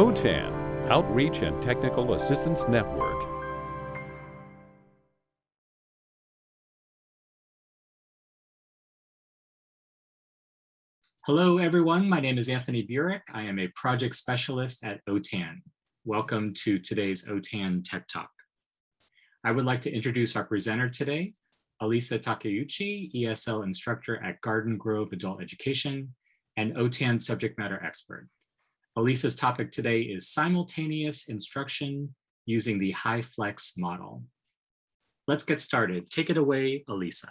OTAN, Outreach and Technical Assistance Network. Hello, everyone. My name is Anthony Burik. I am a project specialist at OTAN. Welcome to today's OTAN Tech Talk. I would like to introduce our presenter today, Alisa Takeuchi, ESL instructor at Garden Grove Adult Education and OTAN subject matter expert. Alisa's topic today is simultaneous instruction using the high flex model. Let's get started. Take it away, Alisa.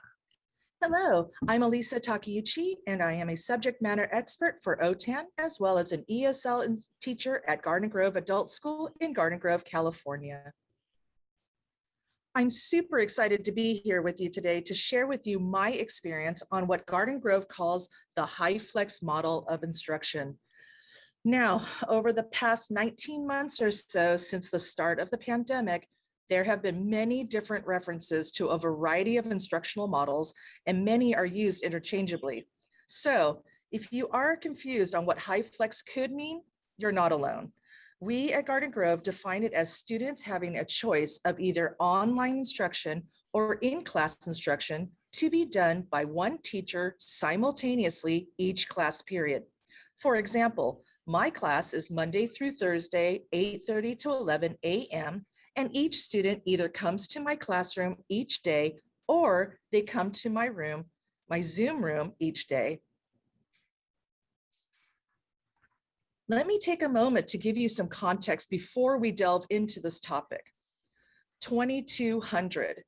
Hello, I'm Alisa Takeuchi, and I am a subject matter expert for OTAN, as well as an ESL teacher at Garden Grove Adult School in Garden Grove, California. I'm super excited to be here with you today to share with you my experience on what Garden Grove calls the high flex model of instruction. Now, over the past 19 months or so since the start of the pandemic, there have been many different references to a variety of instructional models, and many are used interchangeably. So if you are confused on what high flex could mean, you're not alone. We at Garden Grove define it as students having a choice of either online instruction or in-class instruction to be done by one teacher simultaneously each class period. For example, my class is Monday through Thursday, 8.30 to 11 a.m and each student either comes to my classroom each day or they come to my room, my Zoom room each day. Let me take a moment to give you some context before we delve into this topic. 2,200.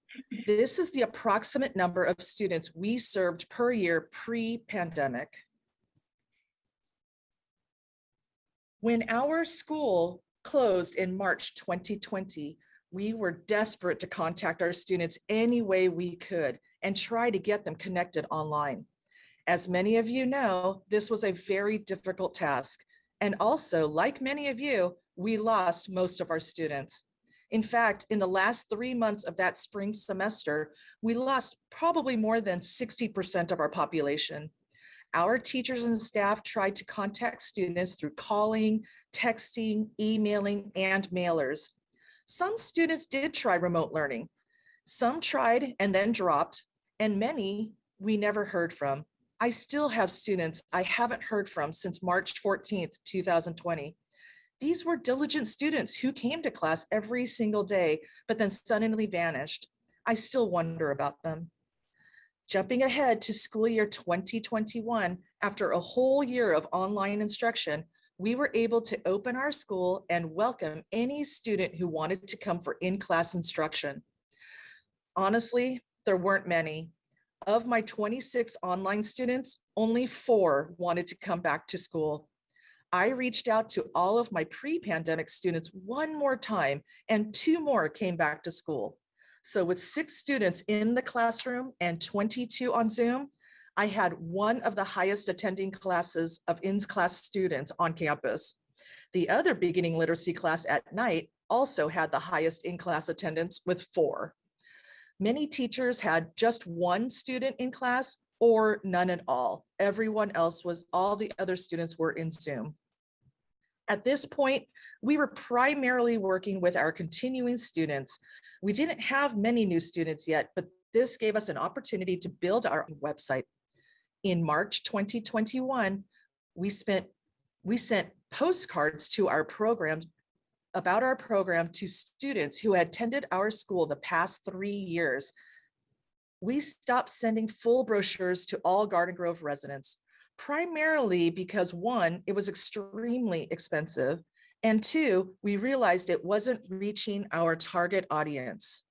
This is the approximate number of students we served per year pre-pandemic. When our school closed in March 2020, we were desperate to contact our students any way we could and try to get them connected online. As many of you know, this was a very difficult task. And also, like many of you, we lost most of our students. In fact, in the last three months of that spring semester, we lost probably more than 60% of our population. Our teachers and staff tried to contact students through calling, texting, emailing, and mailers. Some students did try remote learning. Some tried and then dropped, and many we never heard from. I still have students I haven't heard from since March 14th, 2020. These were diligent students who came to class every single day, but then suddenly vanished. I still wonder about them. Jumping ahead to school year 2021, after a whole year of online instruction, we were able to open our school and welcome any student who wanted to come for in-class instruction. Honestly, there weren't many. Of my 26 online students, only four wanted to come back to school. I reached out to all of my pre-pandemic students one more time and two more came back to school. So with six students in the classroom and 22 on Zoom, I had one of the highest attending classes of in-class students on campus. The other beginning literacy class at night also had the highest in-class attendance with four. Many teachers had just one student in class or none at all. Everyone else was, all the other students were in Zoom. At this point, we were primarily working with our continuing students. We didn't have many new students yet, but this gave us an opportunity to build our website. In March 2021, we spent we sent postcards to our program about our program to students who had attended our school the past three years. We stopped sending full brochures to all Garden Grove residents primarily because one, it was extremely expensive. And two, we realized it wasn't reaching our target audience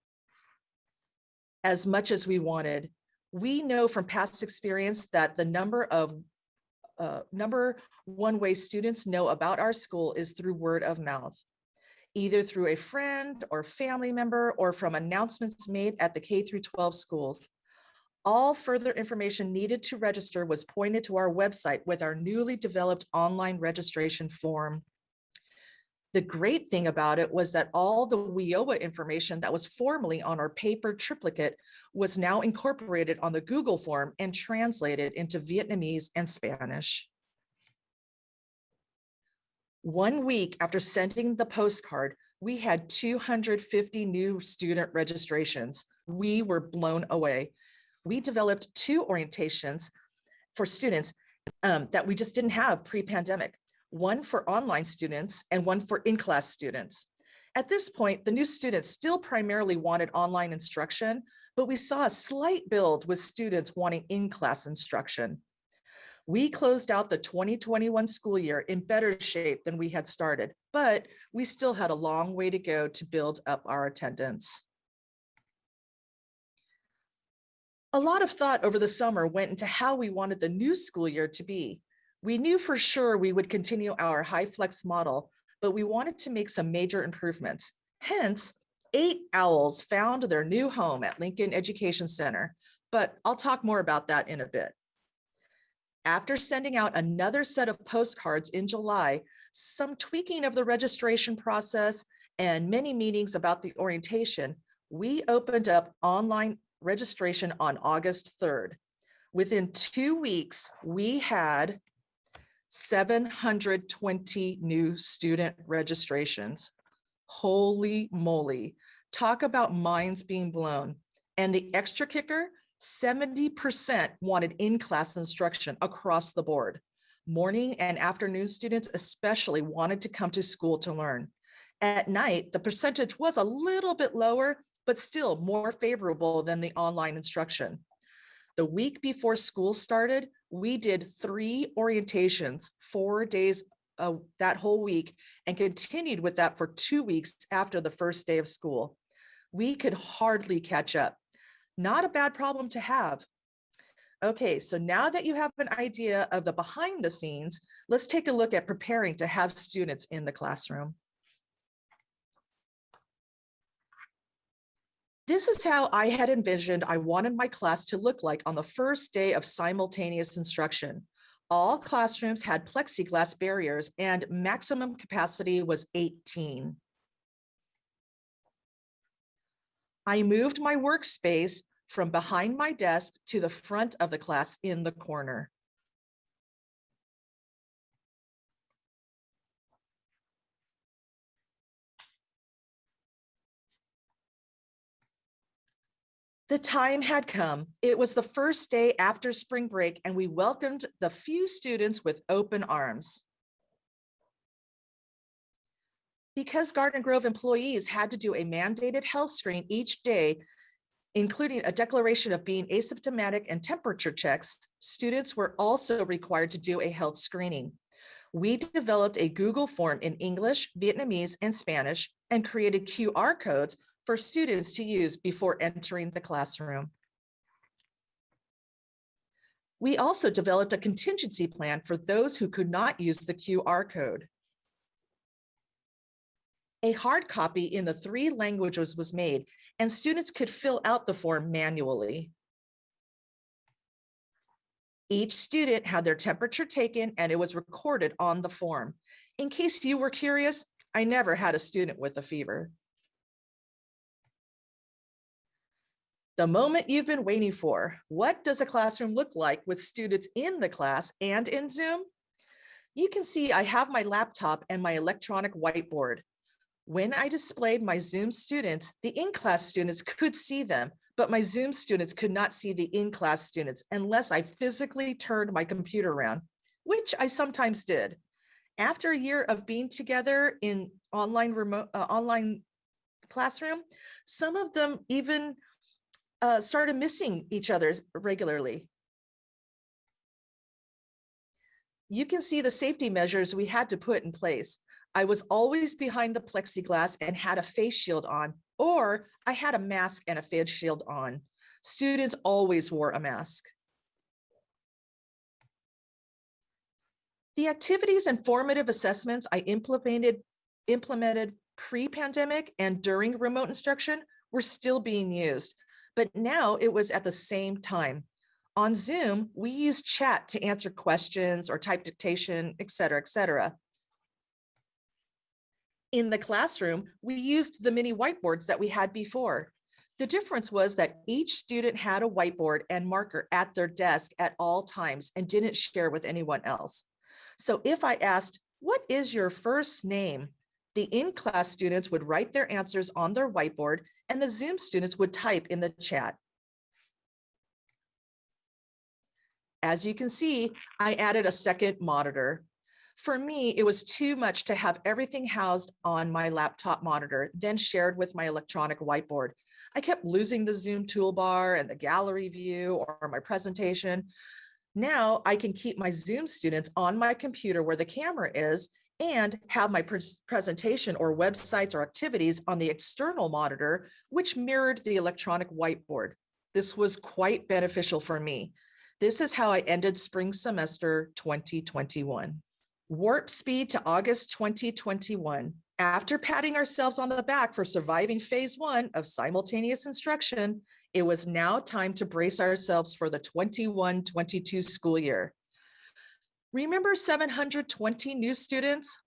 as much as we wanted. We know from past experience that the number of uh, number one way students know about our school is through word of mouth, either through a friend or family member or from announcements made at the K through 12 schools. All further information needed to register was pointed to our website with our newly developed online registration form. The great thing about it was that all the WIOA information that was formerly on our paper triplicate was now incorporated on the Google form and translated into Vietnamese and Spanish. One week after sending the postcard, we had 250 new student registrations. We were blown away. We developed two orientations for students um, that we just didn't have pre-pandemic, one for online students and one for in-class students. At this point, the new students still primarily wanted online instruction, but we saw a slight build with students wanting in-class instruction. We closed out the 2021 school year in better shape than we had started, but we still had a long way to go to build up our attendance. A lot of thought over the summer went into how we wanted the new school year to be. We knew for sure we would continue our high flex model, but we wanted to make some major improvements. Hence, eight owls found their new home at Lincoln Education Center, but I'll talk more about that in a bit. After sending out another set of postcards in July, some tweaking of the registration process and many meetings about the orientation, we opened up online registration on August 3rd. Within two weeks, we had 720 new student registrations. Holy moly, talk about minds being blown. And the extra kicker, 70% wanted in-class instruction across the board. Morning and afternoon students especially wanted to come to school to learn. At night, the percentage was a little bit lower, but still more favorable than the online instruction. The week before school started, we did three orientations, four days uh, that whole week, and continued with that for two weeks after the first day of school. We could hardly catch up. Not a bad problem to have. Okay, so now that you have an idea of the behind the scenes, let's take a look at preparing to have students in the classroom. This is how I had envisioned I wanted my class to look like on the first day of simultaneous instruction. All classrooms had plexiglass barriers and maximum capacity was 18. I moved my workspace from behind my desk to the front of the class in the corner. The time had come. It was the first day after spring break and we welcomed the few students with open arms. Because Garden Grove employees had to do a mandated health screen each day, including a declaration of being asymptomatic and temperature checks, students were also required to do a health screening. We developed a Google form in English, Vietnamese, and Spanish and created QR codes for students to use before entering the classroom. We also developed a contingency plan for those who could not use the QR code. A hard copy in the three languages was made and students could fill out the form manually. Each student had their temperature taken and it was recorded on the form. In case you were curious, I never had a student with a fever. The moment you've been waiting for, what does a classroom look like with students in the class and in Zoom? You can see I have my laptop and my electronic whiteboard. When I displayed my Zoom students, the in-class students could see them, but my Zoom students could not see the in-class students unless I physically turned my computer around, which I sometimes did. After a year of being together in online remote uh, online classroom, some of them even uh, started missing each other regularly. You can see the safety measures we had to put in place. I was always behind the plexiglass and had a face shield on, or I had a mask and a face shield on. Students always wore a mask. The activities and formative assessments I implemented, implemented pre-pandemic and during remote instruction were still being used but now it was at the same time. On Zoom, we use chat to answer questions or type dictation, et cetera, et cetera. In the classroom, we used the mini whiteboards that we had before. The difference was that each student had a whiteboard and marker at their desk at all times and didn't share with anyone else. So if I asked, What is your first name? The in-class students would write their answers on their whiteboard and the Zoom students would type in the chat. As you can see, I added a second monitor. For me, it was too much to have everything housed on my laptop monitor, then shared with my electronic whiteboard. I kept losing the Zoom toolbar and the gallery view or my presentation. Now I can keep my Zoom students on my computer where the camera is and have my pres presentation or websites or activities on the external monitor, which mirrored the electronic whiteboard. This was quite beneficial for me. This is how I ended spring semester 2021. Warp speed to August 2021. After patting ourselves on the back for surviving phase one of simultaneous instruction, it was now time to brace ourselves for the 21-22 school year. Remember 720 new students?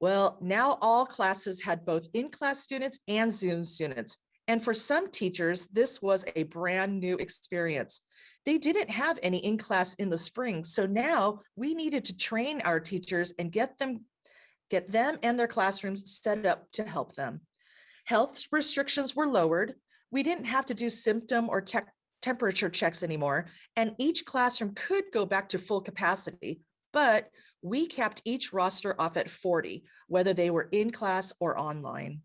Well, now all classes had both in-class students and Zoom students. And for some teachers, this was a brand new experience. They didn't have any in-class in the spring. So now we needed to train our teachers and get them, get them and their classrooms set up to help them. Health restrictions were lowered. We didn't have to do symptom or temperature checks anymore, and each classroom could go back to full capacity, but we kept each roster off at 40, whether they were in class or online.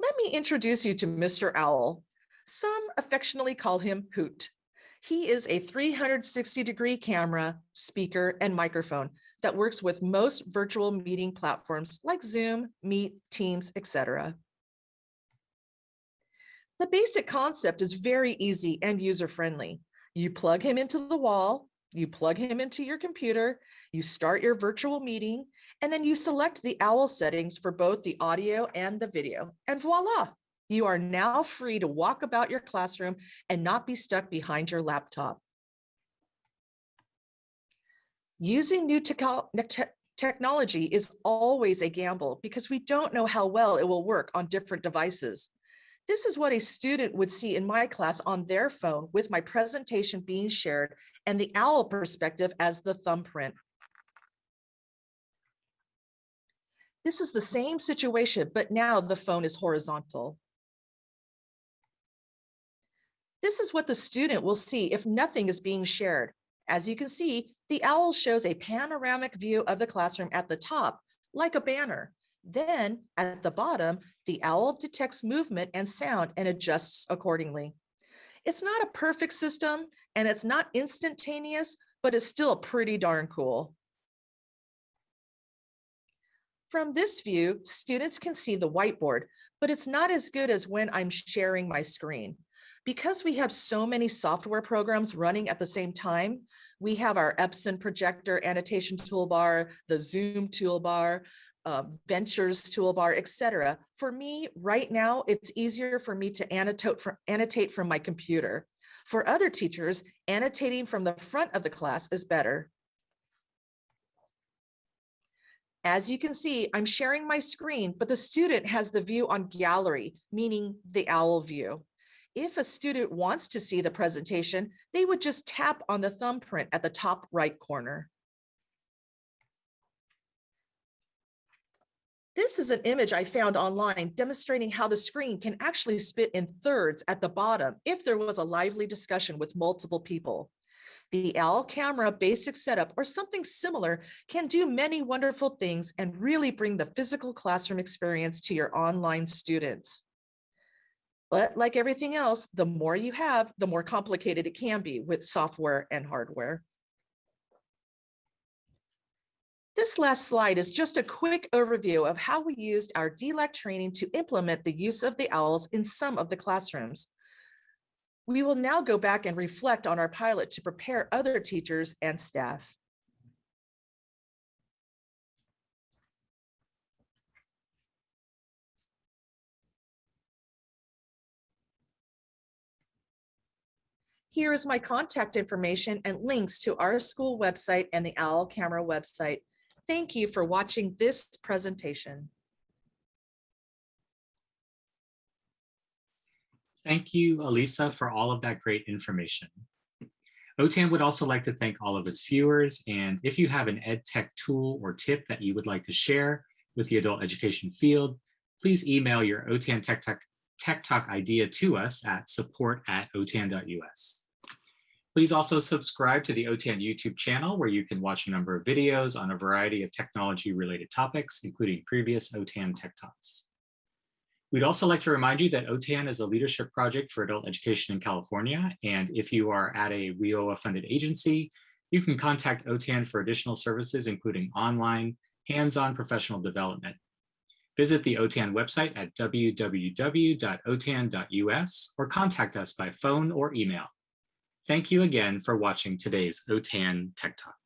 Let me introduce you to Mr. Owl. Some affectionately call him Hoot. He is a 360 degree camera, speaker, and microphone that works with most virtual meeting platforms like Zoom, Meet, Teams, etc. The basic concept is very easy and user-friendly. You plug him into the wall, you plug him into your computer, you start your virtual meeting, and then you select the OWL settings for both the audio and the video, and voila, you are now free to walk about your classroom and not be stuck behind your laptop. Using new te technology is always a gamble because we don't know how well it will work on different devices. This is what a student would see in my class on their phone with my presentation being shared and the OWL perspective as the thumbprint. This is the same situation, but now the phone is horizontal. This is what the student will see if nothing is being shared. As you can see, the OWL shows a panoramic view of the classroom at the top, like a banner. Then at the bottom, the OWL detects movement and sound and adjusts accordingly. It's not a perfect system and it's not instantaneous, but it's still pretty darn cool. From this view, students can see the whiteboard, but it's not as good as when I'm sharing my screen. Because we have so many software programs running at the same time, we have our Epson projector annotation toolbar, the Zoom toolbar, uh, Ventures toolbar, etc. For me, right now, it's easier for me to annotate annotate from my computer. For other teachers, annotating from the front of the class is better. As you can see, I'm sharing my screen, but the student has the view on gallery, meaning the OWL view. If a student wants to see the presentation, they would just tap on the thumbprint at the top right corner. This is an image I found online demonstrating how the screen can actually split in thirds at the bottom if there was a lively discussion with multiple people. The OWL camera basic setup or something similar can do many wonderful things and really bring the physical classroom experience to your online students. But like everything else, the more you have, the more complicated it can be with software and hardware. This last slide is just a quick overview of how we used our DLAC training to implement the use of the OWLs in some of the classrooms. We will now go back and reflect on our pilot to prepare other teachers and staff. Here is my contact information and links to our school website and the OWL camera website. Thank you for watching this presentation. Thank you, Alisa, for all of that great information. OTAN would also like to thank all of its viewers, and if you have an ed tech tool or tip that you would like to share with the adult education field, please email your OTAN Tech Talk, Tech Talk idea to us at support at otan.us. Please also subscribe to the OTAN YouTube channel where you can watch a number of videos on a variety of technology related topics, including previous OTAN Tech Talks. We'd also like to remind you that OTAN is a leadership project for adult education in California. And if you are at a WIOA funded agency, you can contact OTAN for additional services, including online, hands-on professional development. Visit the OTAN website at www.otan.us or contact us by phone or email. Thank you again for watching today's OTAN Tech Talk.